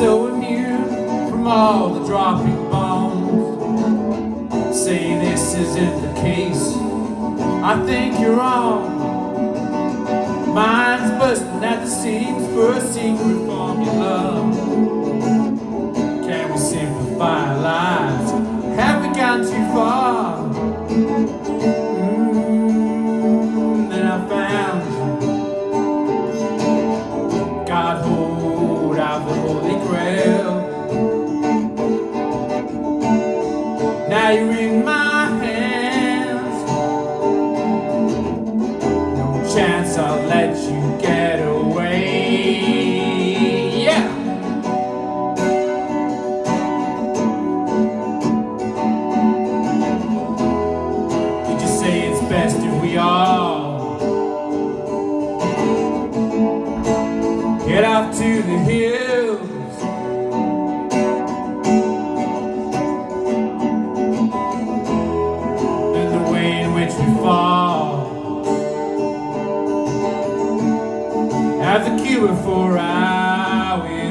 so immune from all the dropping bombs. Say this isn't the case. I think you're wrong. Mine's busting at the seams for a secret formula. Can we simplify lives? Have we gone too far? Mm, then I found. God Holy Grail. Now you're in my hands. No chance I'll let you get away. Yeah. Did you say it's best if we all to the hills? too far As a cure for I